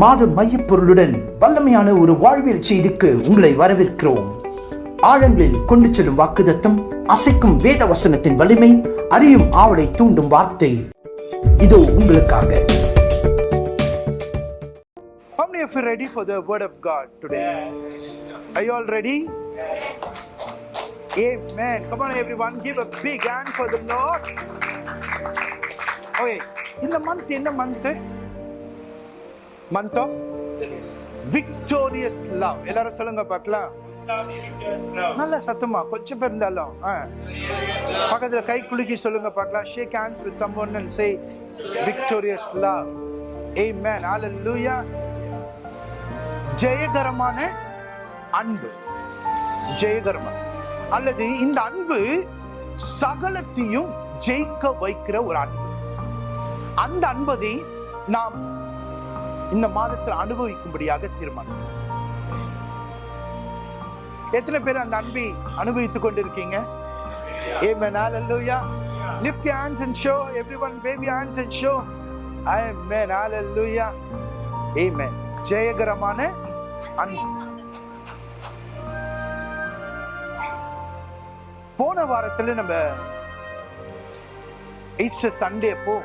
மாத மையப்பொருளுடன் வல்லமையான ஒரு வாழ்வியல் செய்திக்கு உங்களை வரவேற்கிறோம் ஆழங்களில் கொண்டு செல்லும் வாக்குதத்தம் அசைக்கும் வேத வசனத்தின் வலிமை அறியும் ஆவலை தூண்டும் வார்த்தை இதோ உங்களுக்காக How many of you ready for the word of God today? Are you all ready? Amen. Come on, everyone, give a big hand for the Lord. Okay, இந்த month என்ன month? Month of victorious love எல்லாரும் சொல்லுங்க பார்க்கலாம் நல்ல சத்தமா கொஞ்சம் பேர் இருந்தாலும் ஆ. பக்கத்துல கை குலுக்கி சொல்லுங்க பார்க்கலாம் ஷேக் ஹேண்ட்ஸ் வித் சம்பவம் and say victorious love hey man hallelujah ஜெயகரமான அன்பு. ஜெயகரமான அல்லது இந்த அன்பு சகலத்தையும் ஜெயிக்க வைக்கிற ஒரு அன்பு. அந்த அன்பதை நாம் இந்த மாதத்தில் அனுபவிக்கும்படியாக தீர்மானித்தோம் எத்தனை பேர் அந்த அன்பை அனுபவித்துக் கொண்டிருக்கீங்க Amen. Hallelujah. Lift your hands and show. Everyone wave your hands and show. Amen. Hallelujah. Amen. ஜெயகரமான அன்பு போன வாரத்தில் நம்ம ஈஸ்டர் சண்டே அப்போ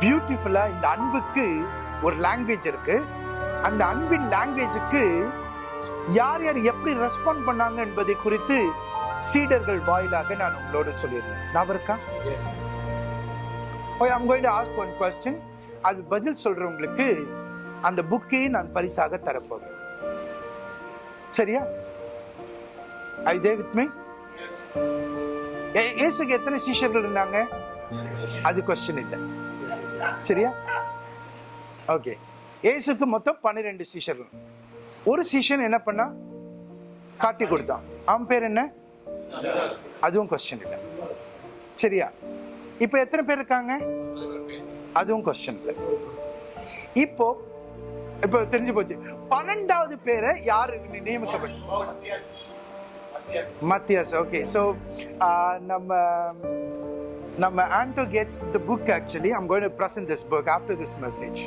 பியூட்டிஃபுல்லா இந்த அன்புக்கு ஒரு லாங்குவேஜ் இருக்கு. அந்த அன்பின் லாங்குவேஜுக்கு யார் யார் எப்படி ரெஸ்பாண்ட் பண்ணாங்க என்பதை குறித்து சீடர்கள் வாயிலாக நான் உங்களோட சொல்லியிருந்தேன். இருக்கா? ஓய் I'm going to ask one question அது பதில் சொல்றவங்களுக்கு அந்த புக்கை நான் பரிசாக தரப்போகிறேன். சரியா? ஐ தே வித் மீ இயேசுக்கு எத்தனை சீஷர்கள் இருந்தாங்க? அது கொஸ்டின் இல்லை. சரியா? ஓகே இயேசுக்கு மொத்தம் பன்னிரெண்டு சீஷர்கள் ஒரு சீஷன் என்ன பண்ணா? காட்டி கொடுத்தான் அவன் பேர் என்ன? அதுவும் கொஸ்டின் இல்லை. சரியா? இப்போ எத்தனை பேர் இருக்காங்க? அதுவும் கொஸ்டின் இல்லை. இப்போ இப்போ தெரிஞ்சு போச்சு. பன்னெண்டாவது பேரை யார் நியமிக்கப்பட்ட? மத்தியாஸ். ஓகே ஸோ நம்ம நம்ம Anto gets the book actually I'm going to this book after this message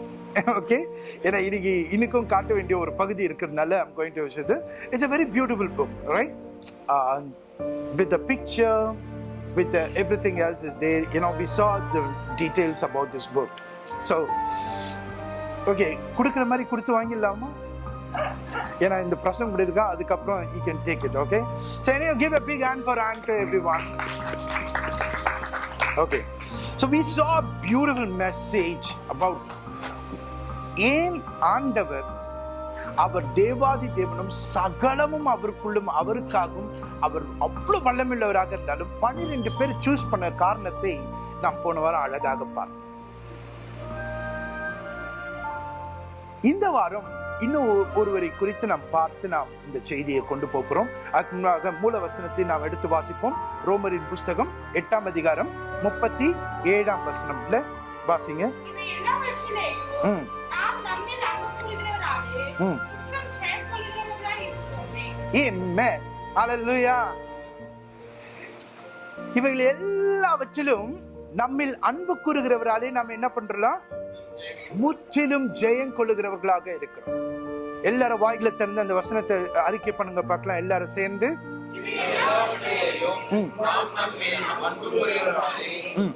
okay ஏன்னா இன்னைக்கு இன்னைக்கும் காட்ட வேண்டிய ஒரு பகுதி இருக்கிறதுனால ஐம் கோயிங் டு விஷயத்து it's a very beautiful book right with a picture with uh, everything else is there. You know, we saw the details about this book. So, okay கொடுக்குற மாதிரி கொடுத்து வாங்கிடலாமா? ஏன்னா இந்த பிரசங்க இப்படி இருக்கா அதுக்கப்புறம் you can take it okay so any give a big hand for hand to every one okay so we saw beautiful message about ஏன் ஆண்டவர் அவர் தேவாதி தேவனும் சகலமும் அவருக்குள்ளும் அவருக்காகவும் அவர் அவ்வளவு வல்லமில்லவராக இருந்தாலும் பன்னிரெண்டு பேர் சூஸ் பண்ண காரணத்தை நாம் போன வாரம் அழகாக பார்த்தோம். இந்த வாரம் இன்னும் ஒருவரை குறித்து நாம் பார்த்து நாம் இந்த செய்தியை கொண்டு போகிறோம். அதுக்கு முன்னாக மூல வசனத்தை நாம் எடுத்து வாசிப்போம். ரோமரின் புஸ்தகம் எட்டாம் அதிகாரம் முப்பத்தி ஏழாம் வசனம்ல வாசிங்க. ம். ம். Amen. Hallelujah. இவைகள் எல்லாவற்றிலும் நம்மில் அன்பு கூறுகிறவராலே நாம் என்ன பண்றோம் முற்றிலும் ஜெயம் கொள்ளுகிறவர்களாக இருக்கிறோம் எல்லாரும் வாய்களை திறந்து அந்த வசனத்தை அறிக்கை பண்ணுங்க பார்க்கலாம் எல்லாரும் சேர்ந்து ம். ம்.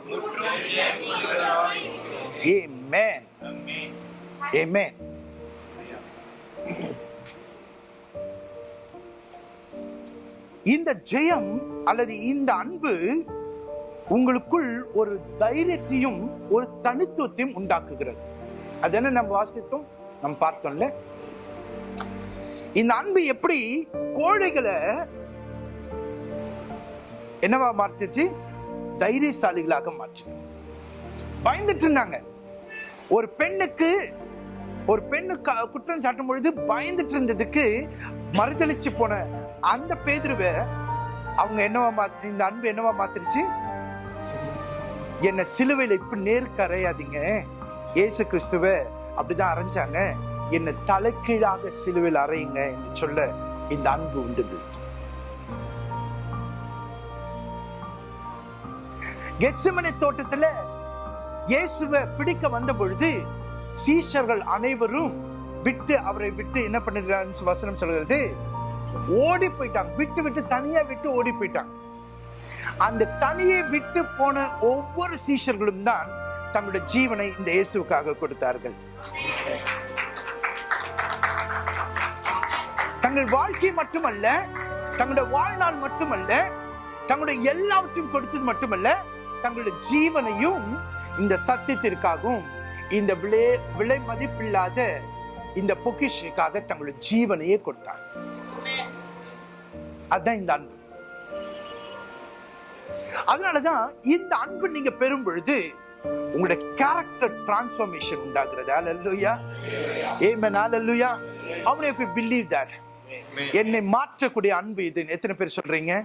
Amen. இந்த ஜெயம் அல்லது இந்த அன்பு உங்களுக்குள் ஒரு தைரியத்தையும் ஒரு தனித்துவத்தையும் உண்டாக்குகிறது. அது என்ன நம்ம வாசித்தோம்? நம்ம பார்த்தோம்ல. இந்த அன்பு எப்படி கோழைகளை என்னவா மாற்றுச்சு? தைரியசாலிகளாக மாற்று பயந்துட்டு இருந்தாங்க. ஒரு பெண்ணுக்கு ஒரு பெண்ணு குற்றம் சாட்டும் பொழுது பயந்துட்டு இருந்ததுக்கு மறுதளிச்சு போன அந்த பேதுருவை அவங்க என்னவா மாத்தி இந்த அன்பு என்னவா மாத்திருச்சு? என்ன சிலுவையில் இப்ப நேருக்கு அறையாதீங்க. இயேசு கிறிஸ்துவ அப்படிதான் அரைஞ்சாங்க. என்னை தலைக்கீழாக சிலுவையில் அறையுங்க என்று சொல்ல இந்த அன்பு உண்டுது கெட்சமனை தோட்டத்துல இயேசுவை பிடிக்க வந்த பொழுது சீஷர்கள் அனைவரும் விட்டு அவரை விட்டு என்ன பண்ணுகிறான்னு வசனம் சொல்கிறது ஓடி போயிட்டாங்க. விட்டு விட்டு தனியா விட்டு ஓடி போயிட்டாங்க. அந்த தனியை விட்டு போன ஒவ்வொரு சீஷர்களும் தான் தங்களுடைய ஜீவனை இந்த இயேசுக்காக கொடுத்தார்கள். தங்கள் வாழ்க்கை மட்டுமல்ல தங்களுடைய வாழ்நாள் மட்டுமல்ல தங்களுடைய எல்லாவற்றையும் கொடுத்தது மட்டுமல்ல தங்களுடைய ஜீவனையும் இந்த சத்தியத்திற்காகவும் இந்த விலை விலை மதிப்பில்லாத இந்த பொக்கிஷனுக்காக தங்களுடைய ஜீவனையே கொடுத்தார். அதுதான் இந்த அன்பு. அதனாலதான் இந்த அன்பு நீங்க பெறும் பொழுது உங்களுடைய கேரக்டர் டிரான்ஸ்ஃபர்மேஷன் உண்டாகிறது. ஆமென் அல்லேலூயா how many of you believe that? என்னை மாற்றக்கூடிய அன்பு இது. எத்தனை பேர் சொல்றீங்க?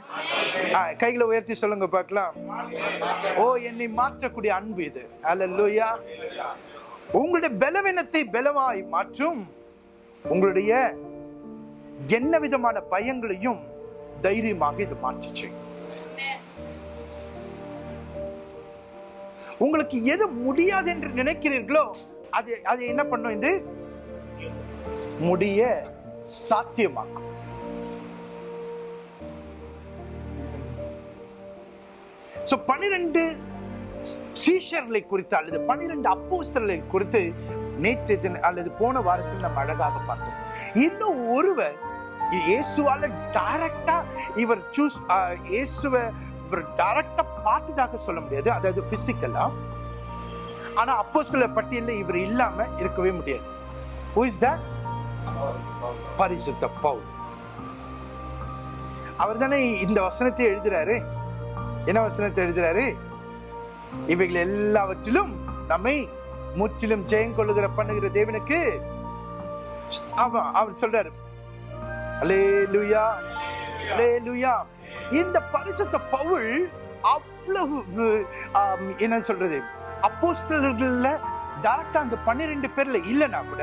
கைகளை உயர்த்தி சொல்லுங்க பார்க்கலாம். ஓ என்னை மாற்றக்கூடிய அன்பு இது. அல்லேலூயா உங்களுடைய பலவீனத்தை பலவாய் மாற்றும். உங்களுடைய என்ன விதமான பயங்களையும் தைரியமாக இது மாற்றிச்சு உங்களுக்கு எது முடியாது என்று நினைக்கிறீர்களோ அது அது என்ன பண்ணும் இது? முடிய சாத்தியமாக்கும். ஸோ பன்னிரண்டு சீஷர்களை குறித்து அல்லது பன்னிரெண்டு அப்போஸ்தர்களை குறித்து நேற்று தின அல்லது போன வாரத்தில் நம்ம அழகாக பார்த்தோம். இன்னும் ஒருவர் இயேசுவால டைரக்டா இவர் சூஸ் இயேசுவை இவர் டைரக்டா பார்த்ததாக சொல்ல முடியாது. அதாவது பிசிக்கலா ஆனா அப்போஸ்தலர் பட்டியலில் இவர் இல்லாம இருக்கவே முடியாது. Who is that? பரிசுத்த பவுல். அவர் தானே இந்த வசனத்தை எழுதுறாரு. என்ன வசனத்தை எழுதுறாரு? இவைகள் எல்லாவற்றிலும் நம்மை முற்றிலும் ஜெயம் கொள்ளுகிற பண்ணுகிற தேவனுக்கு ஆமா அவர் சொல்றாரு. அலே லுயா அலே லுயா இந்த பரிசுத்த பவுல் அவ்வளவு என்ன சொல்றது? அப்போஸ்தலர்கள்ல டேரக்டா அந்த பன்னிரெண்டு பேர்ல இல்லைன்னா கூட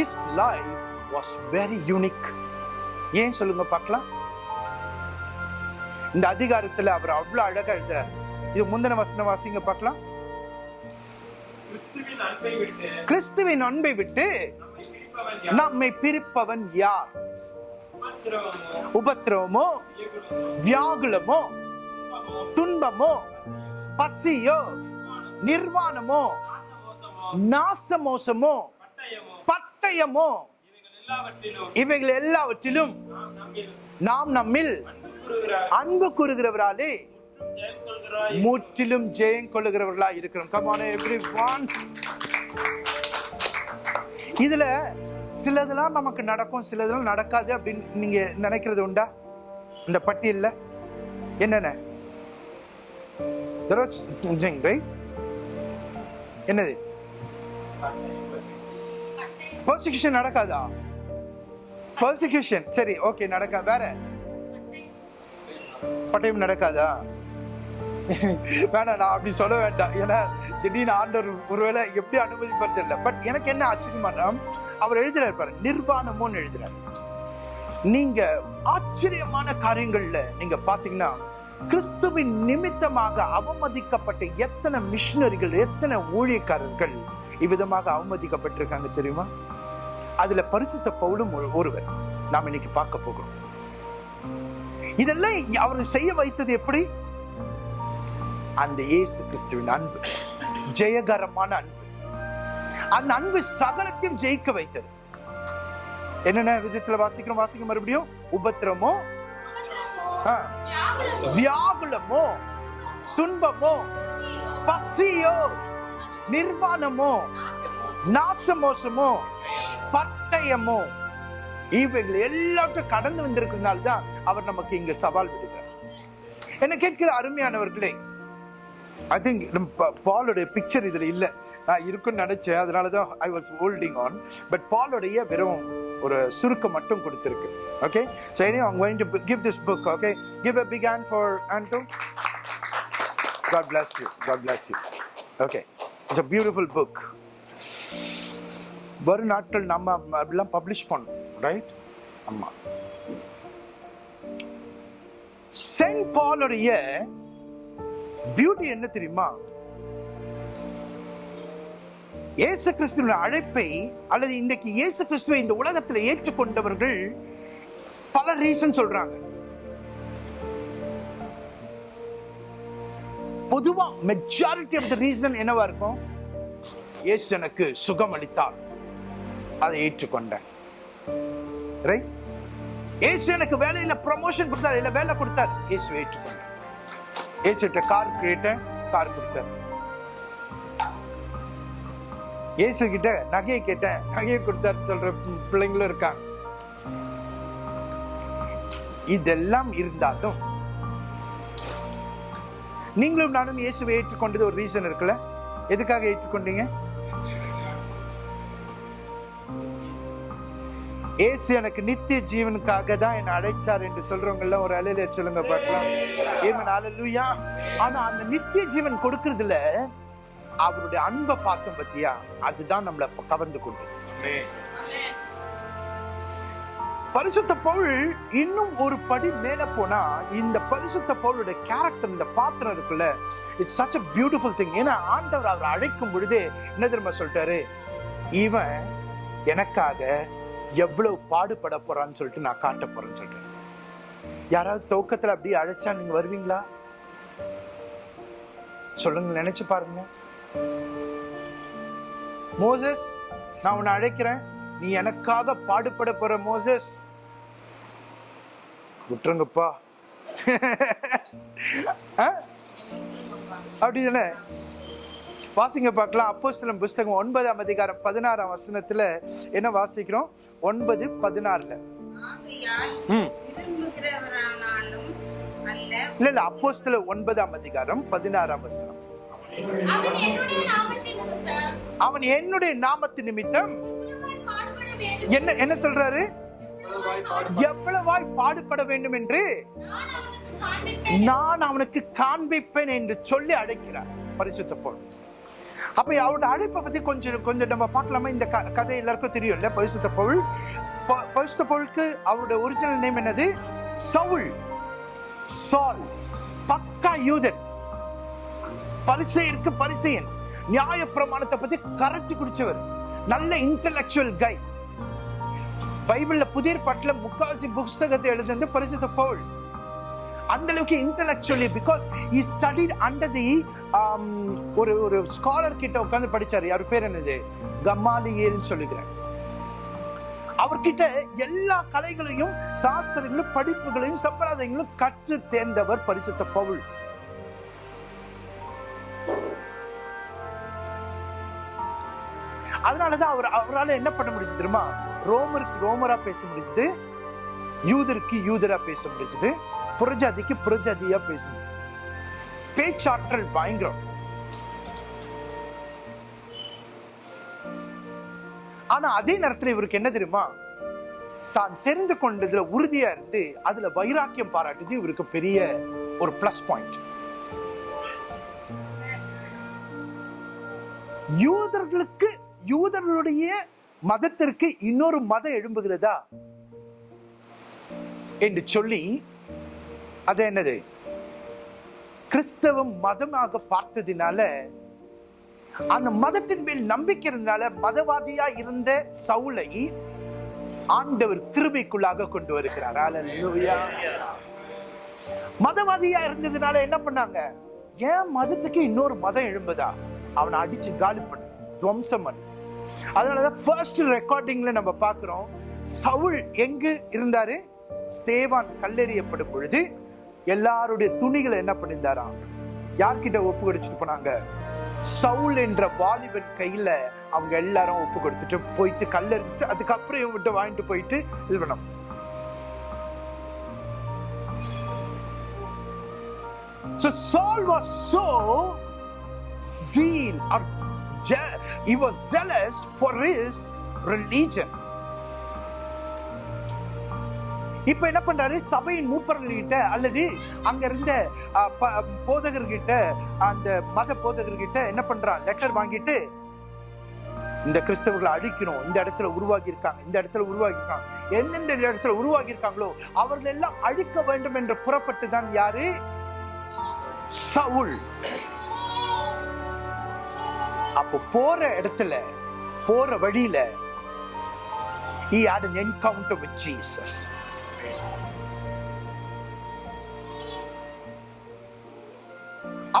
his life was very unique ஏன் சொல்லுங்க பார்க்கலாம். இந்த அதிகாரத்துல அவர் அவ்வளவு அழகா எழுதுறாரு. இது முந்தின வசன வாசிங்க பார்க்கலாம் கிறிஸ்துவின் அன்பை விட்டு நம்மை பிரிப்பவன் யார்? உபத்திரவமோ, வியகுலமோ, துன்பமோ, பசியோ நிர்வாணமோ நாசமோசமோ, பட்டயமோ, இவைகள் எல்லாவற்றிலும் நாம் நம்மில் நாம் நம்மில் அன்பு கூறுகிறவராலே முற்றிலும் ஜெயம் கொள்ளுகிறவர்களா இருக்கிறோம். கமான எவ்ரி ஒன் இதுல சிலதெல்லாம் நமக்கு நடக்கும் சிலதெல்லாம் நடக்காது அப்படின்னு நீங்க நினைக்கிறது உண்டா? இந்த பட்டியல்ல என்னென்ன? என்னது? பர்சிக்யூஷன் நடக்காதா? பர்சிக்யூஷன் சரி ஓகே நடக்கா வேற? பட்டயம் நடக்காதா? வேணாம் நான் அப்படி சொல்ல வேண்டாம். ஏன்னா திடீர்னு ஆண்டவர் ஒருவேளை எப்படி அனுமதிப்பார் தெரியல பட் எனக்கு என்ன ஆச்சரியமான அவர் எழுதுறாரு பாரு நிர்வாணமோன்னு எழுதுறாரு. நீங்க ஆச்சரியமான காரியங்கள்ல நீங்க பாத்தீங்கன்னா கிறிஸ்துவின் நிமித்தமாக அவமதிக்கப்பட்ட எத்தனை மிஷினரிகள் எத்தனை ஊழியக்காரர்கள் இவ்விதமாக அவமதிக்கப்பட்டிருக்காங்க தெரியுமா? அதுல பரிசுத்த பவுலும் ஒரு- ஒருவர் நாம் இன்னைக்கு பார்க்க போகிறோம். இதெல்லாம் அவர் செய்ய வைத்தது எப்படி? அந்த இயேசு கிறிஸ்துவின் அன்பு ஜெயகரமான அன்பு. அந்த அன்பு சகலத்தையும் ஜெயிக்க வைத்தது. என்னென்ன விதத்துல வாசிக்கிறோம்? வாசிக்க மறுபடியும்? உபத்திரமோ? வியாகுலமோ? துன்பமோ? பசியோ? நிர்வாணமோ? நாசமோசமோ? பட்டயமோ? இவைகள் எல்லாத்தையும் கடந்து வந்திருக்கிறதுனால தான் அவர் நமக்கு இங்க சவால் விடுகிறார். என்ன கேட்கிற அருமையானவர்களே ஐ திங்க் பாலோடைய பிக்சர் இதில் இல்லை. நான் இருக்குன்னு நினச்சேன். அதனால தான் I was holding on but பாலோடைய வெறும் ஒரு சுருக்கம் மட்டும் கொடுத்துருக்கு. ஓகே ஸோ எனி அவங்க going to give this book okay give a big hand for hand to God bless you God bless you okay it's a beautiful book வரும் நாட்கள் நம்ம அப்படிலாம் பப்ளிஷ் பண்ணோம் ரைட் ஆமாம் சென்ட் பாலுடைய பியூட்டி என்ன தெரியுமா? இயேசு கிறிஸ்துவின் அழைப்பை அல்லது இன்றைக்கு இயேசு கிறிஸ்துவை இந்த உலகத்தில் ஏற்றுக்கொண்டவர்கள் பல ரீசன் சொல்றாங்க. பொதுவா மெஜாரிட்டி ஆஃப் த ரீசன் என்னவா இருக்கும்? இயேசு எனக்கு சுகம் அளித்தார். அதை ஏற்றுக்கொண்டேன். ரைட் இயேசு எனக்கு வேலையில ப்ரமோஷன் கொடுத்தார் இல்ல வேலை கொடுத்தார். இயேசு ஏற்றுக்கொண்டேன். இயேசுட்ட கார் கேட்டேன் கார் கொடுத்தேன் இயேசு கிட்ட நகையை கேட்டேன். நகையை கொடுத்தாரு சொல்ற பிள்ளைங்களும் இருக்காங்க. இதெல்லாம் இருந்தாலும் நீங்களும் நானும் இயேசுவை ஏற்றுக்கொண்டது ஒரு ரீசன் இருக்குல்ல? எதுக்காக ஏற்றுக்கொண்டீங்க? ஏசு எனக்கு நித்திய ஜீவனுக்காக தான் என்னை அழைச்சார் என்று சொல்றவங்க எல்லாம் ஒரு அலையில சொல்லுங்க பார்க்கலாம். ஏமன் அலலுயா ஆனா அந்த நித்திய ஜீவன் கொடுக்கறதுல அவருடைய அன்பை பார்த்தோம் பத்தியா? அதுதான் நம்மளை கவர்ந்து கொண்டு பரிசுத்த பவுல் இன்னும் ஒரு படி மேல போனா இந்த பரிசுத்த பவுளுடைய கேரக்டர் இந்த பாத்திரம் இருக்குல்ல it's such a beautiful thing ஏன்னா ஆண்டவர் அவர் அழைக்கும் பொழுதே என்ன திரும்ப சொல்லிட்டாரு? இவன் எனக்காக எவ்வளவு பாடுபட போறான்னு சொல்லிட்டு நான் காட்ட போறேன்னு சொல்லிட்டு யாராவது துவக்கத்துல அப்படியே அழைச்சா நீங்க வருவீங்களா? சொல்லுங்க நினைச்சு பாருங்க. மோசஸ் நான் உன்னை அழைக்கிறேன். நீ எனக்காக பாடுபட போற மோசஸ். விட்டுருங்கப்பா. அப்படி தானே வாசிங்க பார்க்கலாம். அப்போஸ்தலன் புஸ்தகம் ஒன்பதாம் அதிகாரம் பதினாறாம் வசனத்துல என்ன வாசிக்கிறோம்? ஒன்பது பதினாறுல. இல்ல இல்ல அப்போஸ்தல ஒன்பதாம் அதிகாரம் பதினாறாம் வசனம். அவன் என்னுடைய நாமத்து நிமித்தம். என்ன என்ன சொல்றாரு? எவ்வளவாய் பாடுபட வேண்டும்? என்று நான் அவனுக்கு காண்பிப்பேன் என்று சொல்லி அழைக்கிறார். பரிசுத்த பவுல். அப்போ அவரோட அழைப்பை பற்றி கொஞ்சம் கொஞ்சம் நம்ம பார்க்கலாமா? இந்த க- கதை எல்லாருக்கும் தெரியும்ல பரிசுத்த பொருள் ப- பரிசுத்த பொருளுக்கு அவரோட ஒரிஜினல் நேம் என்னது? சவுல். சால். பக்கா யூதன். பரிசெயருக்கு பரிசெயன். நியாய பிரமாணத்தை பத்தி கரைச்சு குடிச்சவர். நல்ல இன்டலெக்சுவல் கை பைபிள்ல புதிய பட்டில முக்காசி புஸ்தகத்தை எழுதுனது பரிசுத்த பவுல். அந்த அளவுக்கு intellectually because he studied under the ஒரு ஒரு ஸ்காலர் கிட்ட உட்கார்ந்து படிச்சார். யார் பேர் என்னது? கம்மாலியல்னு சொல்லுகிறேன் அவர்கிட்ட எல்லா கலைகளையும் சாஸ்திரங்களும் படிப்புகளையும் சம்பிரதாயங்களும் கற்று தேர்ந்தவர் பரிசுத்த பவுல். அதனாலதான் அவர் அவரால் என்ன பண்ண முடிஞ்சது தெரியுமா? ரோமருக்கு ரோமரா பேச முடிஞ்சது. யூதருக்கு யூதரா பேச முடிஞ்சது. புரஜாதிக்கு புரஜாதியா பேசணும். பேச்சாற்றல் பயங்கரம். ஆனா அதே நேரத்துல இவருக்கு என்ன தெரியுமா? தான் தெரிந்து கொண்டதுல உறுதியா இருந்து அதுல வைராக்கியம் பாராட்டுது இவருக்கு பெரிய ஒரு பிளஸ் பாயிண்ட் யூதர்களுக்கு யூதர்களுடைய மதத்திற்கு இன்னொரு மதம் எழும்புகிறதா? என்று சொல்லி அது என்னது? கிறிஸ்தவம் மதமாக பார்த்ததினால அந்த மதத்தின் மேல் நம்பிக்கை இருந்தனால மதவாதியா இருந்த சவுளை ஆண்டவர் கிருபைக்குள்ளாக கொண்டு வருகிறார். மதவாதியா இருந்ததுனால என்ன பண்ணாங்க? ஏன் மதத்துக்கு இன்னொரு மதம் எழும்புதா? அவனை அடிச்சு காலி பண்ணு துவம்சம் பண்ணு. அதனாலதான் ஃபர்ஸ்ட் ரெக்கார்டிங்ல நம்ம பாக்குறோம் சவுல் எங்கு இருந்தாரு? ஸ்தேவான் கல்லெறியப்படும் பொழுது எல்லாருடைய துணிகளை என்ன பண்ணியிருந்தாராம் யார்கிட்ட ஒப்பு கொடுத்துட்டு போனாங்க? சவுல் என்ற வாலிபன் கையில அவங்க எல்லாரும் ஒப்பு கொடுத்துட்டு போயிட்டு கல்லெறிஞ்சிட்டு அதுக்கப்புறம் இவன் விட்டு வாங்கிட்டு போயிட்டு இது பண்ணோம் So Saul was so zeal or he was zealous for his religion. இப்ப என்ன பண்றாரு? சபையின் மூப்பர்கள்கிட்ட அல்லது அங்க இருந்த போதகர்கிட்ட அந்த மத போதகர்கிட்ட என்ன பண்றான்? லெட்டர் வாங்கிட்டு இந்த கிறிஸ்தவர்களை அழிக்கணும். இந்த இடத்துல உருவாகி இருக்காங்க இந்த இடத்துல உருவாகி இருக்காங்க எந்தெந்த இடத்துல உருவாகி இருக்காங்களோ அவர்கள் எல்லாம் அழிக்க வேண்டும் என்று புறப்பட்டு தான் யாரு? சவுல். அப்போ போற இடத்துல போற வழியில he had an encounter with Jesus.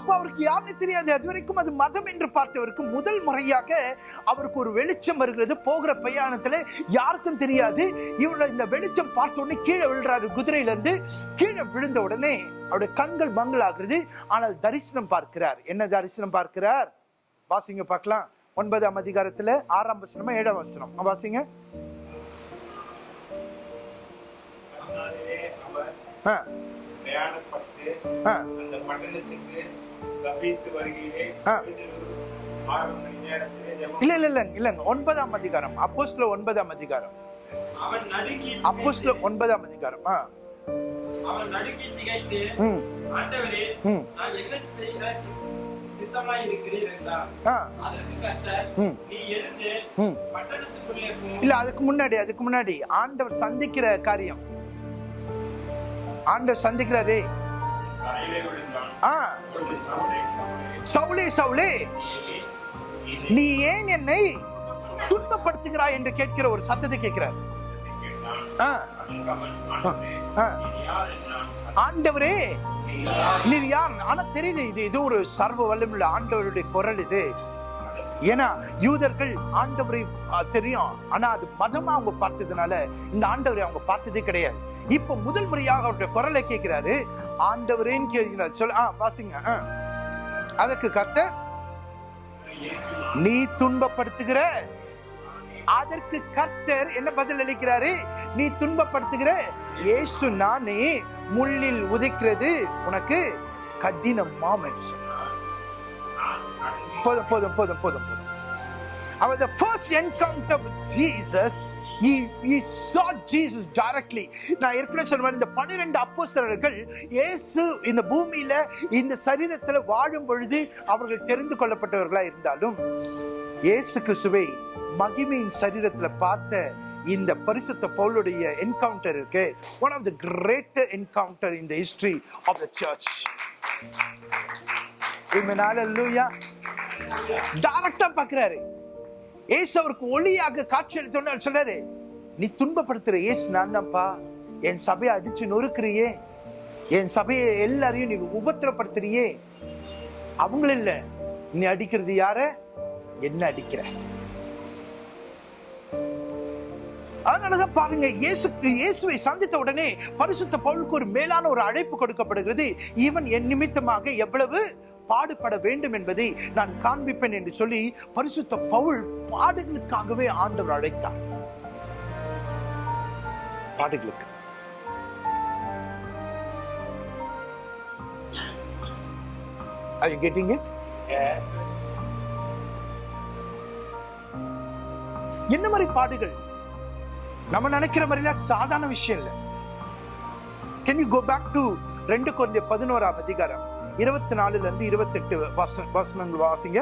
அப்ப அவருக்கு யாருன்னு தெரியாது. அது வரைக்கும் அது மதம் என்று பார்த்தவருக்கு முதல் முறையாக அவருக்கு ஒரு வெளிச்சம் வருகிறது. போகிற பிரயாணத்துல யாருக்கும் தெரியாது. இவரோட இந்த வெளிச்சம் பார்த்த உடனே கீழே விழுறாரு குதிரையில இருந்து கீழே விழுந்த உடனே அவருடைய கண்கள் மங்களாகிறது. ஆனால் தரிசனம் பார்க்கிறார். என்ன தரிசனம் பார்க்கிறார்? வாசிங்க பார்க்கலாம். ஒன்பதாம் அதிகாரத்துல ஆறாம் வசனமா ஏழாம் வசனம். வாசிங்க. ஆ, பிரயாணப்பட்டு ஆ, அந்த பட்டணத்துக்கு இல்ல இல்ல இல்ல இல்லங்க ஒன்பதாம் அதிகாரம். அப்போஸ்ல ஒன்பதாம் அதிகாரம். அப்போஸ்ல ஒன்பதாம் அதிகாரம். ஆ, அவன் நடுங்கி திகைத்து ஆண்டவரே நான் என்ன செய்ய சித்தமாய் இருக்கிறீர் என்றார். ஆ, அதற்கு கர்த்தர் ம், நீ எழுந்து ம். பட்டணத்துக்குள்ளே போ. இல்ல அதுக்கு முன்னாடி அதுக்கு முன்னாடி ஆண்டவர் சந்திக்கிற காரியம். ஆண்டவர் சந்திக்கிறாரே. ஆ. சவுலே, சவுலே, சவுளே சவுளே நீ ஏன் என்னை துன்பப்படுத்துகிறாய் என்று கேட்கிற ஒரு சத்தத்தை கேட்கிறார். ஆ, ஆண்டவரே, ஆ. ஆண்டவரே நீ யார்? நீர் யார்? ஆனா தெரியுது இது இது ஒரு சர்வ வல்லமுள்ள ஆண்டவருடைய குரல் இது. ஏன்னா யூதர்கள் ஆண்டவரை தெரியும். ஆனா அது மதமா அவங்க பார்த்ததுனால இந்த ஆண்டவரை அவங்க பார்த்ததே கிடையாது. இப்ப முதல் முறையாக அவருடைய குரலை கேட்கிறாரு. ஆண்டவரேன்னு கேட்கிறார் சொல்ல ஆ வாசிங்க அதற்கு கர்த்தர் நீ துன்பப்படுத்துகிற அதற்கு கர்த்தர் என்ன பதில் அளிக்கிறாரு? நீ துன்பப்படுத்துகிற இயேசு நானே முள்ளில் உதைக்கிறது உனக்கு கடினமாம் என்று போதும் போதும் போதும் போதும் போதும். அவர் first encounter encounter Jesus Jesus he, he saw Jesus directly. நான் ஏற்கனவே சொன்ன மாதிரி இந்த பன்னிரெண்டு அப்போஸ்தலர்கள் இயேசு இந்த பூமியில இந்த சரீரத்தில் வாழும் பொழுது அவர்கள் தெரிந்து கொள்ளப்பட்டவர்களா இருந்தாலும் இயேசு கிறிஸ்துவை மகிமையின் சரீரத்தில் பார்த்த இந்த பரிசுத்த பவுலுடைய என்கவுண்டர் இருக்கு. One of the great encounter in the history of the church Hallelujah. டைரக்டா பாக்குறாரு ஏசு அவருக்கு ஒளியாக காட்சி அளித்தோன்னு சொல்றாரு நீ துன்பப்படுத்துற ஏசு நான் தான்ப்பா என் சபையை அடிச்சு நொறுக்கிறியே. என் சபையை எல்லாரையும் நீ உபத்திரப்படுத்துறியே. அவங்கள இல்லை நீ அடிக்கிறது யார? என்ன அடிக்கிற? அதனாலதான் பாருங்க இயேசு இயேசுவை சந்தித்த உடனே பரிசுத்த பவுலுக்கு ஒரு மேலான ஒரு அழைப்பு கொடுக்கப்படுகிறது. இவன் என் நிமித்தமாக எவ்வளவு? பாடுபட வேண்டும் என்பதை நான் காண்பிப்பேன் என்று சொல்லி பரிசுத்த பவுல் பாடுகளுக்காகவே ஆண்டவர் அழைத்தார். பாடுகளுக்கு. Are you getting it? Yes. என்ன மாதிரி பாடுகள்? நம்ம நினைக்கிற மாதிரிலாம் சாதாரண விஷயம் இல்லை. Can you go back to ரெண்டு குழந்தை பதினோராம் அதிகாரம்? இருபத்தி நாலுல இருந்து இருபத்தெட்டு வச வசனங்கள் வாசிங்க.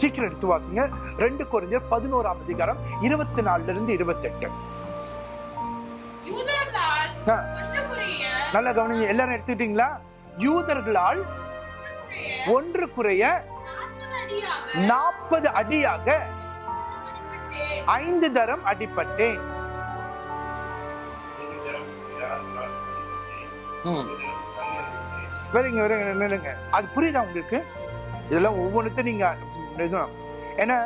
சீக்கிரம் எடுத்து வாசிங்க. ரெண்டு குழந்தை பதினோராம் அதிகாரம் இருபத்தி நாலுல இருந்து இருபத்தெட்டு. நல்லா கவனிங்க. எல்லாரும் எடுத்துக்கிட்டீங்களா? யூதர்களால் ஒன்றுக்குரிய ஒன்று குறைய நாற்பது அடியாக ஐந்து தரம் அடிபட்டேன். ஒரு தரம் நில்லுங்க. அது புரியுதா உங்களுக்கு? இதெல்லாம் ஒவ்வொன்றுத்தையும் நீங்கள் எழுதணும் ஏன்னா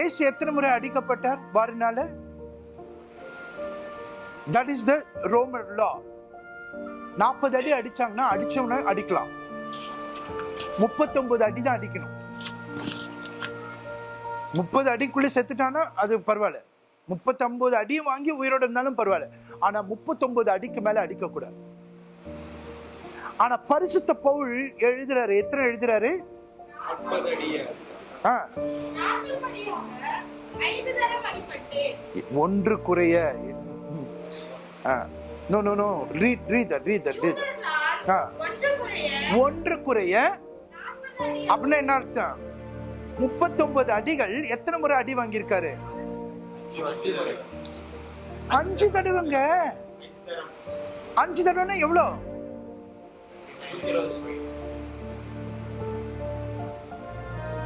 ஏசு எத்தனை முறை அடிக்கப்பட்டார்? வாரினால? That is the Roman law நாற்பது அடி அடிச்சாங்கன்னா அடிச்சவன அடிக்கலாம். முப்பத்தொன்பது அடி தான் அடிக்கணும். முப்பது அடிக்குள்ளே செத்துட்டானா அது பரவாயில்ல. முப்பத்தொன்பது அடியும் வாங்கி உயிரோட இருந்தாலும் பரவாயில்ல. ஆனால் முப்பத்தொன்பது அடிக்கு மேலே அடிக்கக்கூடாது. ஆனா பரிசுத்த பவுல் எழுதுறாரு. எத்தனை எழுதுறாரு? ஆ, ஒன்று குறைய no no no read read that read read ஆ. ஒன்று குறைய அப்படின்னா என்ன அர்த்தம்? முப்பத்தொன்பது அடிகள் எத்தனை முறை அடி வாங்கியிருக்காரு? அஞ்சு அஞ்சு தடவைங்க. அஞ்சு தடவைன்னா எவ்வளோ? இருபது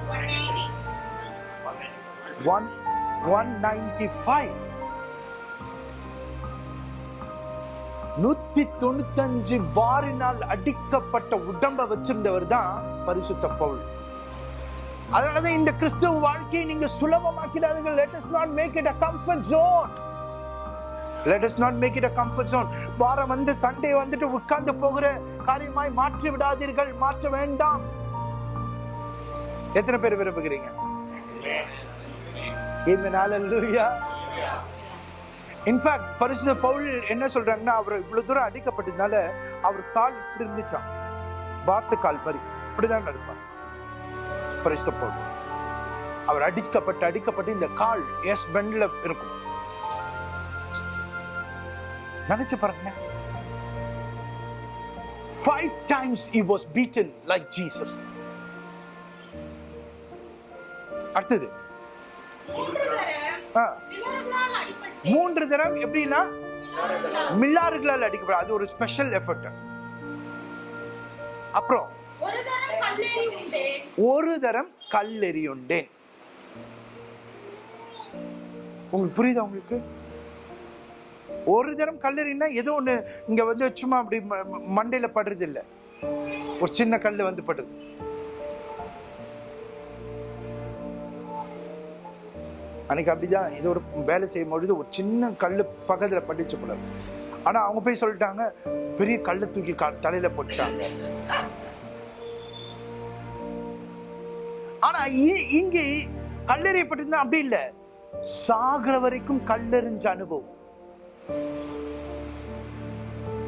ஒன் எயிட்டி ஒன் நூத்தி தொண்ணூத்தஞ்சு வாரினால் அடிக்கப்பட்ட உடம்ப வச்சிருந்தவர் தான் பரிசுத்த பவுல். அதனாலதான் இந்த கிறிஸ்துவ வாழ்க்கையை நீங்க சுலபமாக்கிடாதீங்க let us not make make it a comfort let us not make it a comfort zone வாரம் வந்து சண்டே வந்துட்டு உட்கார்ந்து போகிற காரியமாய் மாற்றி விடாதீர்கள். மாற்ற வேண்டாம். எத்தனை பேர் விரும்புகிறீங்க? Amen. Hallelujah. இன்ஃபேக்ட் பரிசுத பவுல் என்ன சொல்றாங்கன்னா அவர் இவ்வளவு தூரம் அடிக்கப்பட்டதுனால அவர் கால் இப்படி இருந்துச்சான் வாத்து கால் மாதிரி இப்படிதான் நடப்பார். பரிசுத பவுல். அவர் அடிக்கப்பட்டு அடிக்கப்பட்டு இந்த கால் எஸ் பெண்ட்ல இருக்கும். நினைச்சு பாருங்க. Five times he was beaten like Jesus. அடுத்தது. மூன்று தரம் எப்படின்னா? மில்லாறுகளால் அடிக்கப்படும். அது ஒரு ஸ்பெஷல் எஃபர்ட் அப்புறம் ஒரு தரம் ஒரு தரம் கல்லெறியுண்டேன் உங்களுக்கு புரியுதா உங்களுக்கு? ஒரு தினம் கல்லறினா ஏதோ ஒன்று இங்கே வந்து சும்மா அப்படி ம- படுறது இல்லை ஒரு சின்ன கல் வந்து படுறது அன்னைக்கு அப்படிதான் இது ஒரு வேலை செய்யும் பொழுது ஒரு சின்ன கல் பக்கத்தில் பட்டுச்சு போல. ஆனால் அவங்க போய் சொல்லிட்டாங்க பெரிய கல்லை தூக்கி கா- தலையில் போட்டுட்டாங்க. ஆனா இ- இங்கே கல்லெறியப்பட்டிருந்தா அப்படி இல்லை. சாகிற வரைக்கும் கல்லெறிஞ்ச அனுபவம்.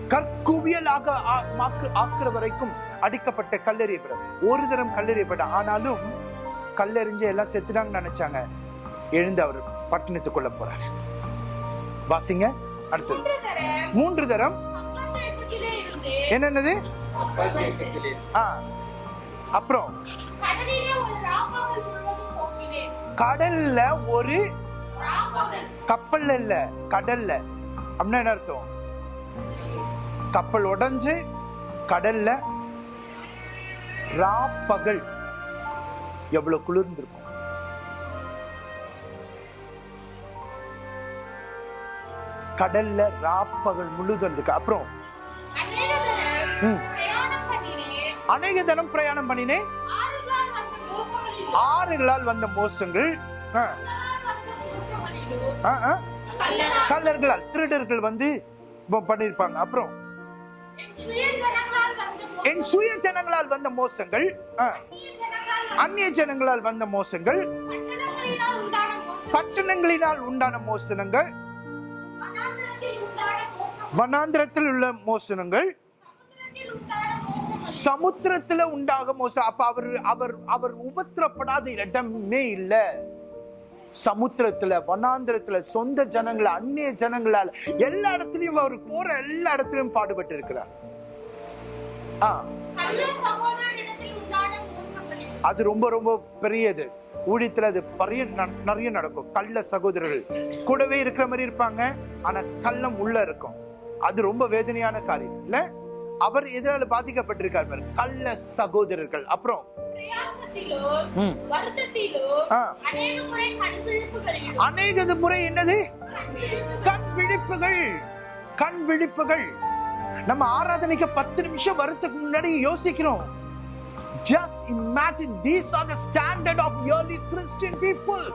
கற்குவியலாக ஆக்குற வரைக்கும் அடிக்கப்பட்ட கல்லெறியப்பட ஒரு தரம் கல்லெறியப்பட்ட ஆனாலும் கல்லெறிஞ்சு எல்லாம் செத்துட்டாங்கன்னு நினைச்சாங்க. எழுந்து அவர் பட்டணத்துக்குள்ள போறாரு. வாசிங்க. அடுத்தது மூன்று தரம். என்னன்னது? அப்புறம். கடலிலே ஒரு கப்பல்ல இல்ல கடல்ல. அப்படின்னா என்ன அர்த்தம்? கப்பல் உடைஞ்சு கடல்ல ராப்பகல் எவ்வளவு குளிர்ந்திருக்கும். கடல்ல ராப்பகல் முழுதும் இருக்கு அப்புறம். அநேக தினம் பிரயாணம் பண்ணினேன். ஆறுகளால் வந்த மோசங்கள். கள்ளர்களால் திருடர்கள் வந்து பண்ணியிருப்பாங்க. அப்புறம் என் சுய ஜனங்களால் வந்த மோசங்கள் அந்நிய ஜனங்களால் வந்த மோசங்கள் பட்டணங்களினால் உண்டான மோசனங்கள் வனாந்திரத்தில் உள்ள மோசனங்கள் சமுத்திரத்துல உண்டாக மோசம் அப்ப அவர் அவர் அவர் உபத்திரப்படாத இடமே இல்ல. சமுத்திரத்துல வனாந்திரத்துல சொந்த ஜனங்கள அந்நிய ஜனங்களால எல்லா இடத்துலயும் அவர் போற எல்லா இடத்துலயும் பாடுபட்டு இருக்கிறார் அது ரொம்ப ரொம்ப பெரியது. ஊழியத்துல அது பரிய நிறைய நடக்கும். கள்ள சகோதரர்கள். கூடவே இருக்கிற மாதிரி இருப்பாங்க ஆனா கள்ளம் உள்ள இருக்கும். அது ரொம்ப வேதனையான காரியம். இல்ல? அவர் எதனால பாதிக்கப்பட்டிருக்கார். கள்ள சகோதரர்கள். அப்புறம் அநேகது முறை என்னது? கண் விழிப்புகள். கண் விழிப்புகள். நம்ம ஆராதனைக்கு பத்து நிமிஷம் வரதுக்கு முன்னாடி யோசிக்கிறோம். Just imagine these are the standard of early christian people.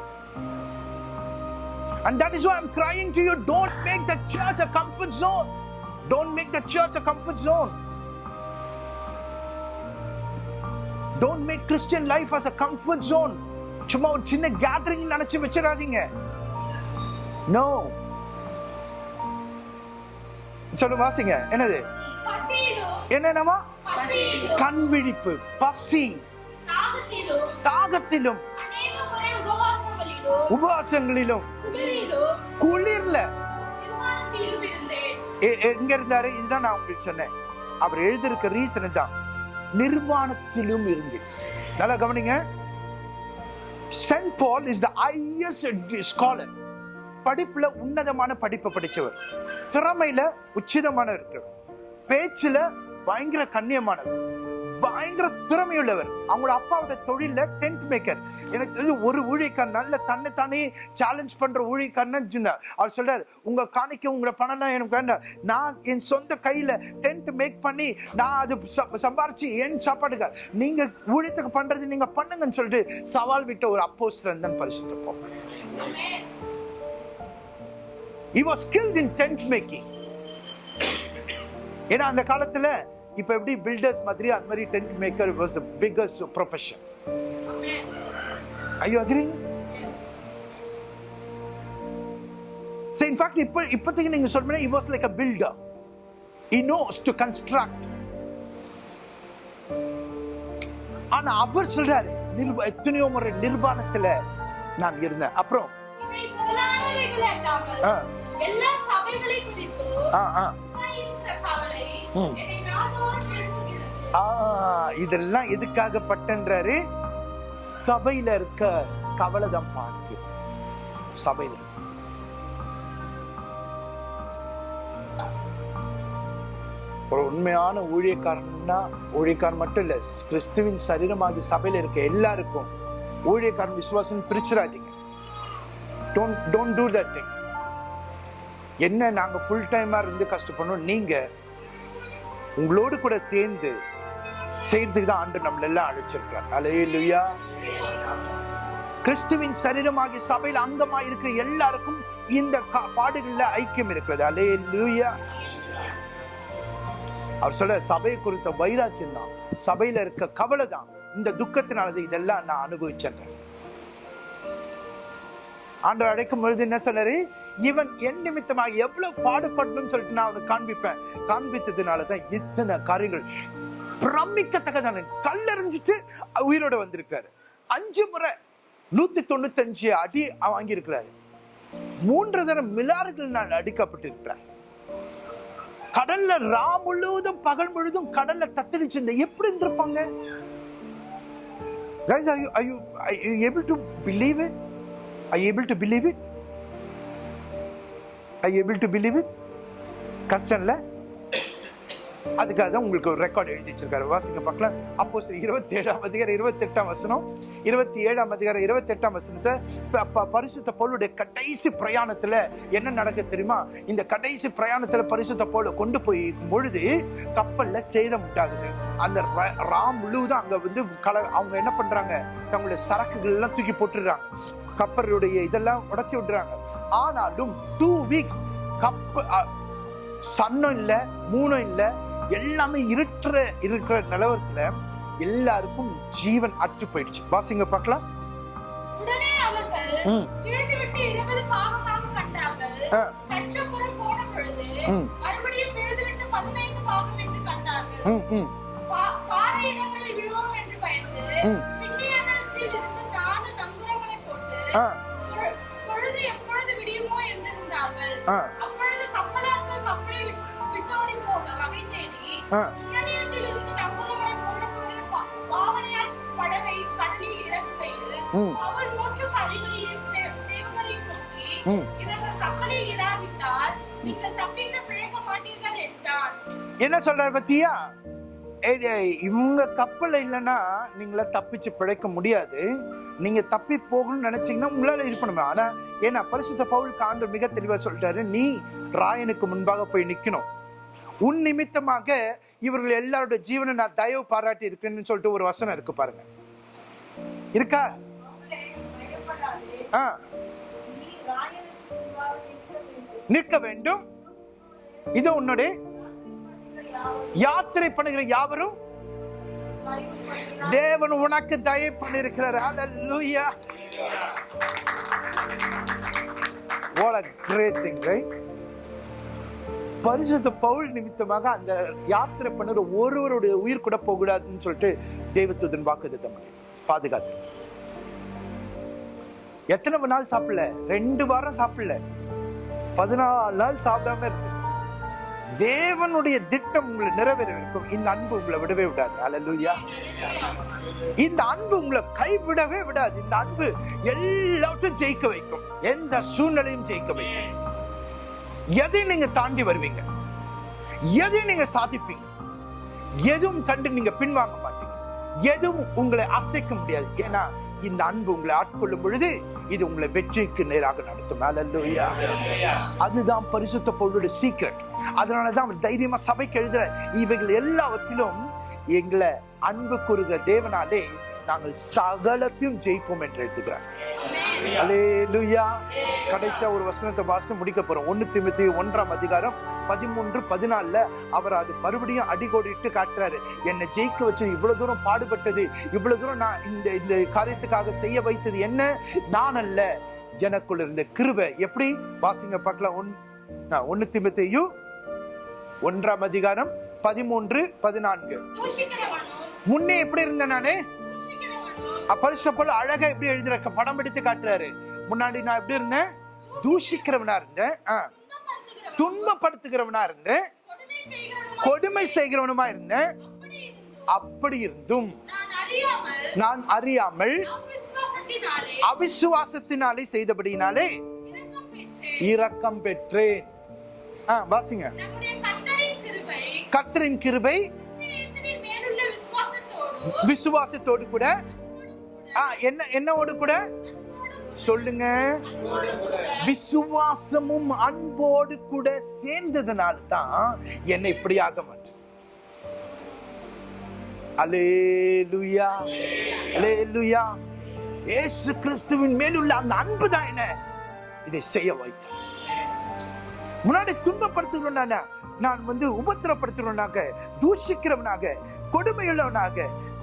And that is why i'm crying to you don't make the church a comfort zone. Don't make the church a comfort zone. Don't make christian life as a comfort zone. சும்மா ஒரு சின்ன gathering நினைச்சு வச்சிடாதீங்க. No சொல்லு வாசிங்க. என்னது? என்னென்னமா? கண் விழிப்பு பசி. தாகத்திலும் உபவாசங்களிலும் குளிர்ல. எங்க இருந்தாரு? இதுதான் நான் உங்களுக்கு சொன்னேன். அவர் எழுதிருக்க ரீசன் தான் நிர்வாணத்திலும் இருந்து நல்லா கவனிங்க. Saint Paul is the highest scholar படிப்புல உன்னதமான படிப்பை படித்தவர். திறமையில உச்சிதமான இருக்கிறவர். பேச்சுல பயங்கர கண்ணியமானவர். பயங்கர திறமையுள்ளவர். அவங்களோட அப்பாவோட தொழில டென்ட் மேக்கர் எனக்கு தெரிஞ்சு ஒரு ஊழியக்காரன் நல்ல தன்னை தானே சேலஞ்ச் பண்ற ஊழியக்காரன் சொன்னார். அவர் சொல்றாரு உங்க காணிக்க உங்களோட பணம்லாம் எனக்கு வேண்டாம். நான் என் சொந்த கையில டென்ட் மேக் பண்ணி நான் அது சம்பாரிச்சு என் சாப்பாடுக்கு நீங்க ஊழியத்துக்கு பண்றது நீங்க பண்ணுங்கன்னு சொல்லிட்டு சவால் விட்ட ஒரு அப்போஸ் தான் பரிசுத்த he was skilled in tent making. ஏன்னா அந்த காலத்துல இப்ப எப்படி பில்டர்ஸ் மாதிரி அந்த மாதிரி tent maker was the biggest profession ஐயோ So in fact இப்போ இப்போதைக்கு நீங்க சொல்றீங்க he was like a builder. He knows to construct. ஆனா அவர் சொல்றாரு நிர்வ எத்தனையோ முறை நிர்வாணத்துல நான் இருந்தேன். அப்புறம் ஆ, ஆ, இதெல்லாம் எதுக்காக பட்டன்றாரு? சபையில இருக்க கவலைதான் பாக்கு சபையில. ஒரு உண்மையான ஊழியக்காரன்னா ஊழியக்காரன் மட்டும் இல்ல கிறிஸ்துவின் சரீரமாக சபையில இருக்க எல்லாருக்கும் ஊழியக்காரன் விசுவாசம் பிரிச்சிடாதீங்க. Don't don't do that thing என்ன நாங்கள் ஃபுல் டைமாக இருந்து கஷ்டப்படணும்? நீங்கள் உங்களோடு கூட சேர்ந்து செய்யறதுக்கு தான் ஆண்டு நம்மளெல்லாம் அழைச்சிருக்கிறார் அலே அலையலுயா கிறிஸ்துவின் சரீரமாகி சபையில் அங்கமாக இருக்கிற எல்லாருக்கும் இந்த கா- ஐக்கியம் இருக்கிறது. லுயா அவர் சொல்ல சபையை குறித்த வைராக்கியம் தான். சபையில் இருக்க கவலை தான். இந்த துக்கத்தினாலது இதெல்லாம் நான் அனுபவிச்சேன். ஆண்டவர் அழைக்கும் பொழுது என்ன சொன்னாரு இவன் என் நிமித்தமாக எவ்வளவு பாடுபடணும்னு சொல்லிட்டு நான் அவனுக்கு காண்பிப்பேன். காண்பித்ததுனால தான் இத்தனை காரியங்கள் பிரமிக்கத்தக்கதான கல்லறிஞ்சிட்டு உயிரோட வந்திருக்காரு அஞ்சு முறை நூத்தி தொண்ணூத்தஞ்சு அடி வாங்கியிருக்கிறாரு. மூன்று தரம் மிலாறுகள் நான் அடிக்கப்பட்டிருக்கிறார். கடல்ல ரா முழுவதும் பகல் முழுதும் கடல்ல தத்தளிச்சிருந்த எப்படி இருந்திருப்பாங்க? Guys, are you, are you, are you able to believe it? Are you able to believe it? Are you able to believe it? கஷ்டம் இல்ல அதுக்காக தான் உங்களுக்கு ஒரு ரெக்கார்டு எழுதி வச்சிருக்காரு. வாசிங்க பார்க்கலாம். அப்போ இருபத்தி ஏழாம் அதிகாரம் இருபத்தெட்டாம் வசனம் இருபத்தி ஏழாம் அதிகாரம் இருபத்தெட்டாம் வசனத்தை பரிசுத்த போலுடைய கடைசி பிரயாணத்தில் என்ன நடக்க தெரியுமா? இந்த கடைசி பிரயாணத்தில் பரிசுத்த பவுலை கொண்டு போய் பொழுது கப்பலில் சேதம் உண்டாகுது. அந்த ராம் முழுவதும் அங்கே வந்து கல அவங்க என்ன பண்ணுறாங்க தங்களுடைய சரக்குகள் எல்லாம் தூக்கி போட்டுடுறாங்க. கப்பலுடைய இதெல்லாம் உடச்சி விடுறாங்க. ஆனாலும் டூ வீக்ஸ் கப்ப சன்னும் இல்லை மூணும் இல்லை எல்லாமே இருட்டுற இருக்கிற நிலவரத்துல எல்லாருக்கும் ஜீவன் அற்று போயிடுச்சு. வாசிங்க பார்க்கலாம். ஆ. என்ன சொல்றாரு பத்தியா? ஏய், இவங்க கப்பல் இல்லைன்னா நீங்கள தப்பிச்சு பிழைக்க முடியாது. நீங்க தப்பி போகணும்னு நினைச்சீங்கன்னா உங்களால இது பண்ண முடியும் ஆனா ஏன்னா பரிசுத்த பவுல் காண்டு மிக தெளிவா சொல்லிட்டாரு. நீ ராயனுக்கு முன்பாக போய் நிக்கணும். உன் நிமித்தமாக இவர்கள் எல்லாருடைய ஜீவனை நான் தயவு பாராட்டி இருக்கேன்னு சொல்லிட்டு ஒரு வசனம் இருக்கு பாருங்க. இருக்கா? ஆ. நிற்க வேண்டும். இது உன்னுடைய யாத்திரை பண்ணுகிற யாவரும் தேவன் உனக்கு தயவு பண்ணிருக்கிறார் ஹalleluya what a great thing right? பரிசுத்த பவுல் நிமித்தமாக அந்த யாத்திரை பண்ணுற ஒருவருடைய உயிர் கூட போகக்கூடாதுன்னு சொல்லிட்டு தெய்வத்துதன் வாக்குத்தத்தம் பண்ணி. பாதுகாத்து. எத்தனை நாள் சாப்பிடல? ரெண்டு வாரம் சாப்பிடல. பதினாலு நாள் சாப்பிடாம இருக்கு தேவனுடைய திட்டம் உங்களை நிறைவேறவிருக்கும். இந்த அன்பு உங்களை விடவே விடாது. அலலுயா இந்த அன்பு உங்களை கைவிடவே விடாது. இந்த அன்பு எல்லாவற்றையும் ஜெயிக்க வைக்கும். எந்த சூழ்நிலையும் ஜெயிக்க வைக்கும் எதை நீங்க தாண்டி வருவீங்க? எதை நீங்க சாதிப்பீங்க? எதுவும் கண்டு நீங்க பின்வாங்க மாட்டீங்க. எதுவும் உங்களை அசைக்க முடியாது. ஏன்னா இந்த அன்பு உங்களை ஆட்கொள்ளும் பொழுது இது உங்களை வெற்றிக்கு நேராக நடத்தும். அல்லேலூயா அதுதான் பரிசுத்த பொருளுடைய சீக்ரெட் அதனாலதான் அவர் தைரியமா சபைக்கு எழுதுற இவைகள் எல்லாவற்றிலும் எங்களை அன்பு கூறுகிற தேவனாலே நாங்கள் சகலத்தையும் ஜெயிப்போம் என்று எழுதுகிறார். அல்லேலூயா கடைசியா ஒரு வசனத்தை வாசித்து முடிக்க போறோம். ஒண்ணு திமுத்தி ஒன்றாம் அதிகாரம் பதிமூன்று பதினாலுல அவர் அது மறுபடியும் அடிகோடிட்டு காட்டுறாரு. என்னை ஜெயிக்க வச்சது இவ்வளவு தூரம் பாடுபட்டது இவ்வளவு தூரம் நான் இந்த இந்த காரியத்துக்காக செய்ய வைத்தது என்ன? நான் அல்ல. எனக்குள்ள இருந்த கிருபை. எப்படி? வாசிங்க பார்க்கலாம். ஒன் ஆ, ஒண்ணு திமுத்தையு ஒன்றாம் அதிகாரம் பதிமூன்று பதினான்கு. முன்னே எப்படி இருந்தேன் நானு? பரிசுப்பல் அழகா எப்படி எழுதுற படம் எடுத்து காட்டுறாரு. முன்னாடி நான் எப்படி இருந்தேன்? தூஷிக்கிறவனா இருந்தேன். துன்பப்படுத்துகிறவனா இருந்தேன். கொடுமை செய்கிறவனும் இருந்தேன். அப்படி இருந்தும் நான் அறியாமல் அவிசுவாசத்தினாலே செய்தபடியினாலே இரக்கம் பெற்றேன். வாசிங்க. கர்த்தரின் கிருபை விசுவாசத்தோடு கூட என்ன என்னோடு கூட? சொல்லுங்க. விசுவாசமும் அன்போடு கூட சேர்ந்ததுனால தான் என்னை இப்படியாக மாற்று. அலேலுயா அலேலுயா ஏசு கிறிஸ்துவின் மேலுள்ள அந்த அன்பு தான் என்ன? இதை செய்ய வைத்த முன்னாடி துன்பப்படுத்துகிறவனான நான் வந்து உபத்திரப்படுத்துகிறவனாக தூஷிக்கிறவனாக கொடுமையுள்ளவனாக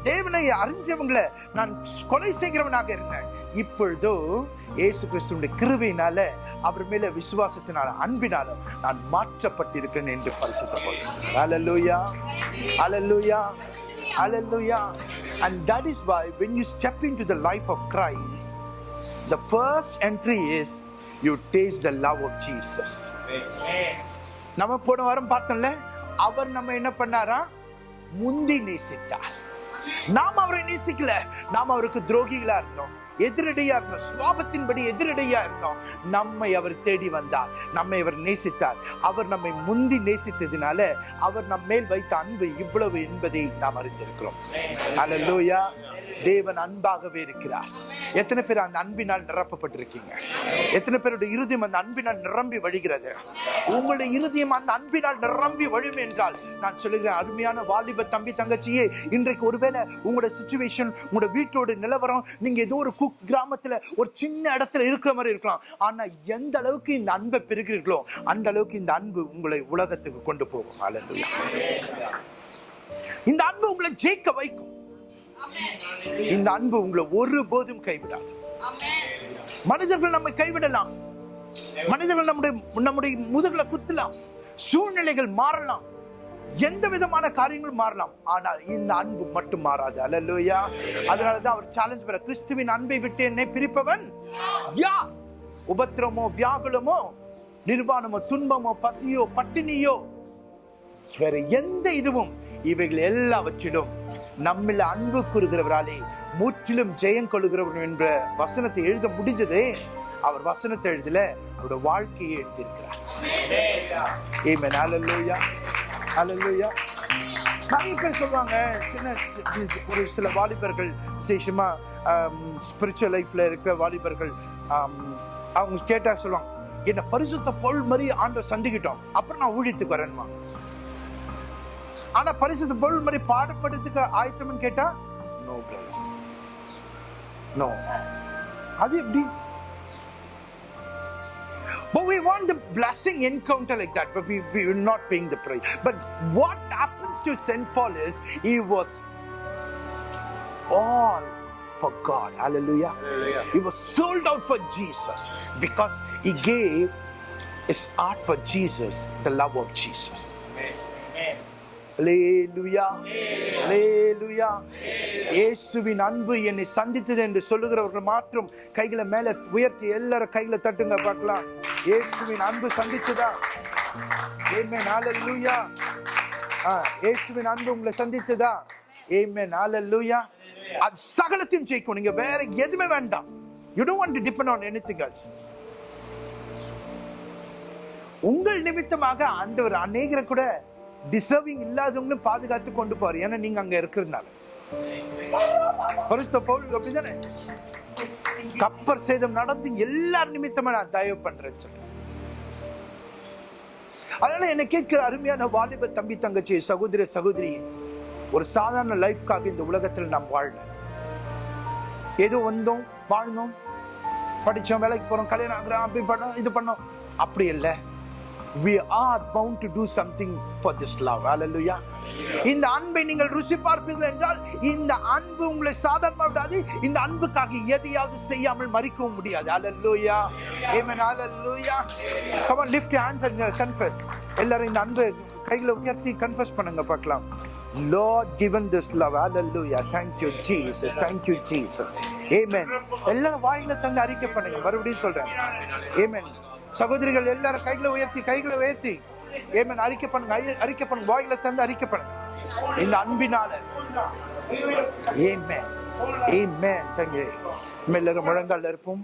தேவனை அறிஞ்சவங்களை நான் கொலை செய்கிறவனாக இருந்தேன். இப்பொழுதோ இயேசு கிறிஸ்துடைய கிருபையினால அவர் மேல விசுவாசத்தினால அன்பினால நான் மாற்றப்பட்டிருக்கிறேன் என்று பரிசுத்தப்படுகிறேன் hallelujah hallelujah and that is why when you step in to the life of Christ the first entry is you taste the love of Jesus நம்ம போன வாரம் பார்த்தோம்ல அவர் நம்ம என்ன பண்ணாரா? முந்தி நேசித்தார். நாம் அவரை நேசிக்கல. நாம் அவருக்கு துரோகிகளா இருந்தோம் எதிரடையா இருந்தோம். சுவாபத்தின்படி எதிரடையா இருந்தோம். நம்மை அவர் தேடி வந்தார். நம்மை அவர் நேசித்தார். அவர் நம்மை முந்தி நேசித்ததுனால அவர் நம் மேல் வைத்த அன்பு இவ்வளவு என்பதை நாம் அறிந்திருக்கிறோம். அல்லேலூயா தேவன் அன்பாகவே இருக்கிறார். எத்தனை பேர் அந்த அன்பினால் நிரப்பப்பட்டிருக்கீங்க? எத்தனை பேருடைய இருதயம் அந்த அன்பினால் நிரம்பி வழிகிறது? உங்களுடைய இருதயம் அந்த அன்பினால் நிரம்பி வழியும் என்றால் நான் சொல்லுகிறேன் அருமையான வாலிப தம்பி தங்கச்சியே இன்றைக்கு ஒருவேளை உங்களோட சுச்சுவேஷன் உங்களோட வீட்டோட நிலவரம் நீங்க ஏதோ ஒரு குக் கிராமத்துல ஒரு சின்ன இடத்துல இருக்கிற மாதிரி இருக்கலாம். ஆனா எந்த அளவுக்கு இந்த அன்பை பெறுகிறீர்களோ அந்த அளவுக்கு இந்த அன்பு உங்களை உலகத்துக்கு கொண்டு போகும். அல்லது இந்த அன்பு உங்களை ஜெயிக்க வைக்கும். இந்த அன்பு உங்களை ஒருபோதும் கைவிடாது. மனிதர்கள் நம்மை கைவிடலாம். மனிதர்கள் நம்முடைய நம்முடைய முதுகலை குத்தலாம். சூழ்நிலைகள் மாறலாம். எந்த விதமான காரியங்களும் மாறலாம். ஆனால் இந்த அன்பு மட்டும் மாறாது. அல்லேலூயா. அதனாலதான் அவர் சேலஞ்ச் பெற கிறிஸ்துவின் அன்பை விட்டு என்னை பிரிப்பவன் யா. உபத்திரமோ வியாகுலமோ நிர்வாணமோ துன்பமோ பசியோ பட்டினியோ வேற எந்த இதுவும் இவைகள் எல்லாவற்றிலும் நம்மில் அன்பு கூறுகிறவராலே முற்றிலும் ஜெயம் கொள்ளுகிறவர் என்ற வசனத்தை எழுத முடிஞ்சதே. அவர் வசனத்தை எழுதல அவருடைய வாழ்க்கையை எழுதியிருக்கிறார் ஏமேன் ஹalleluya ஹalleluya நிறைய பேர் சொல்லுவாங்க சின்ன ஒரு சில வாலிபர்கள் விசேஷமா ஸ்பிரிச்சுவல் லைஃப்ல இருக்கிற வாலிபர்கள் அவங்க கேட்டா சொல்லுவாங்க என்ன பரிசுத்த பொருள் மாதிரி ஆண்டவர் சந்திக்கிட்டோம் அப்புறம் நான் ஊழியத்துக்கு வரேன்மா ஆனா பரிசுத்த பொருள் மாதிரி பாடப்படுறதுக்கு ஆயத்தம்னு கேட்டா நோ பிரதர் நோ அது எப்படி? But we want the blessing encounter like that, but we, we are not paying the price. But what happens to St. Paul is he was all for God. Hallelujah. He was sold out for Jesus because he gave his heart for Jesus, the love of Jesus. இயேசுவின் அன்பு என்னை சந்தித்தது என்று சொல்லுகிறவர்கள் மாத்திரம் கைகளை மேல உயர்த்தி எல்லாரும் கைகளை தட்டுங்க பார்க்கலாம். இயேசுவின் அன்பு சந்திச்சதா? ஏமேன் ஹalleluya ஆ இயேசுவின் அன்பு உங்களை சந்திச்சதா? ஏமேன் ஹalleluya அது சகலத்தையும் ஜெயிக்கும். நீங்க வேற எதுவுமே வேண்டாம். You don't want to depend on anything else உங்கள் நிமித்தமாக ஆண்டவர் அநேகரை கூட டிசர்விங் இல்லாதவங்களும் பாதுகாத்து கொண்டு போறார். ஏன்னா நீங்க அங்க இருக்கிறதுனால. பரிசுத்த பவுலுக்கு அப்படிதானே? கப்பர் சேதம் நடந்து எல்லார் நிமித்தமா நான் தயவு பண்றேன்னு சொல்லி அதனால என்ன கேட்கிற அருமையான வாலிப தம்பி தங்கச்சி சகோதர சகோதரி ஒரு சாதாரண லைஃப்காக இந்த உலகத்தில் நாம் வாழல. ஏதோ வந்தோம் வாழ்ந்தோம் படித்தோம் வேலைக்கு போறோம் கல்யாணம் ஆகுறோம் அப்படி பண்ணோம் இது பண்ணோம். அப்படி இல்லை. We are bound to do something for this love. Hallelujah. இந்த அன்பை நீங்கள் ருசி பார்ப்பீர்கள் என்றால் இந்த அன்பு உங்களை சாதாரணமாக விடாது இந்த அன்புக்காக எதையாவது செய்யாமல் மறிக்கவும் முடியாது hallelujah amen hallelujah come on lift hands and confess எல்லாரும் இந்த அன்பு கைகளை உயர்த்தி கன்ஃபஸ் பண்ணுங்க பார்க்கலாம் Lord given this love hallelujah thank you Jesus thank you Jesus amen எல்லாரும் வாயில தந்து அறிக்கை பண்ணுங்க மறுபடியும் சொல்றேன் ஏமன் சகோதரிகள் எல்லாரும் கைகளை உயர்த்தி கைகளை உயர்த்தி. ஏமன் அறிக்கை பண்ணுங்க அறிக்கை பண்ணுங்க வாயில தந்து அறிக்கை பண்ணுங்க. இந்த அன்பினால. ஏமேன் ஏமேன் தங்கி. எல்லாரும் முழங்கால் இருப்போம்.